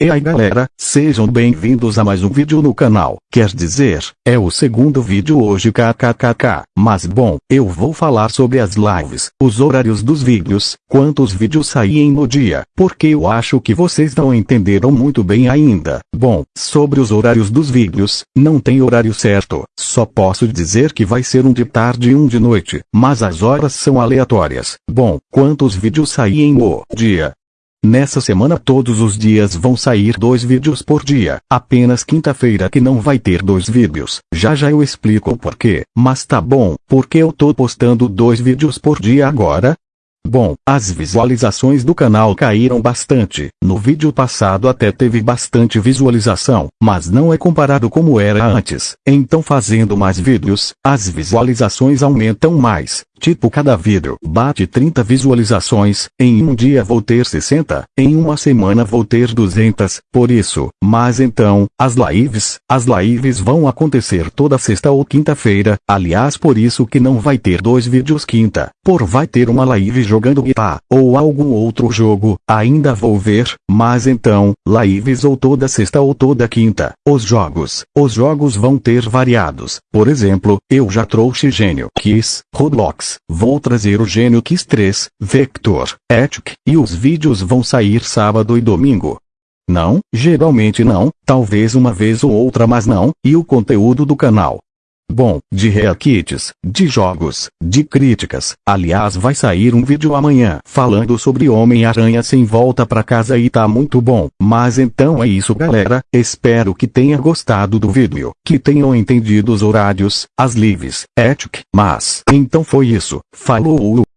E aí galera, sejam bem-vindos a mais um vídeo no canal, quer dizer, é o segundo vídeo hoje kkkk, mas bom, eu vou falar sobre as lives, os horários dos vídeos, quantos vídeos saem no dia, porque eu acho que vocês não entenderam muito bem ainda. Bom, sobre os horários dos vídeos, não tem horário certo, só posso dizer que vai ser um de tarde e um de noite, mas as horas são aleatórias. Bom, quantos vídeos saem no dia? Nessa semana todos os dias vão sair dois vídeos por dia. Apenas quinta-feira que não vai ter dois vídeos. Já já eu explico o porquê. Mas tá bom, porque eu tô postando dois vídeos por dia agora? Bom, as visualizações do canal caíram bastante. No vídeo passado até teve bastante visualização, mas não é comparado como era antes. Então fazendo mais vídeos, as visualizações aumentam mais. Tipo cada vídeo bate 30 visualizações, em um dia vou ter 60, em uma semana vou ter 200, por isso, mas então, as lives, as lives vão acontecer toda sexta ou quinta-feira, aliás por isso que não vai ter dois vídeos quinta, por vai ter uma live jogando guitar, ou algum outro jogo, ainda vou ver, mas então, lives ou toda sexta ou toda quinta, os jogos, os jogos vão ter variados, por exemplo, eu já trouxe Gênio, Kiss, Roblox, Vou trazer o Gênio Kiss 3, Vector, Ethic, e os vídeos vão sair sábado e domingo. Não, geralmente não, talvez uma vez ou outra mas não, e o conteúdo do canal. Bom, de reakits, de jogos, de críticas. Aliás, vai sair um vídeo amanhã falando sobre Homem-Aranha sem volta pra casa e tá muito bom. Mas então é isso, galera. Espero que tenha gostado do vídeo, que tenham entendido os horários, as lives, ética. Mas então foi isso. Falou!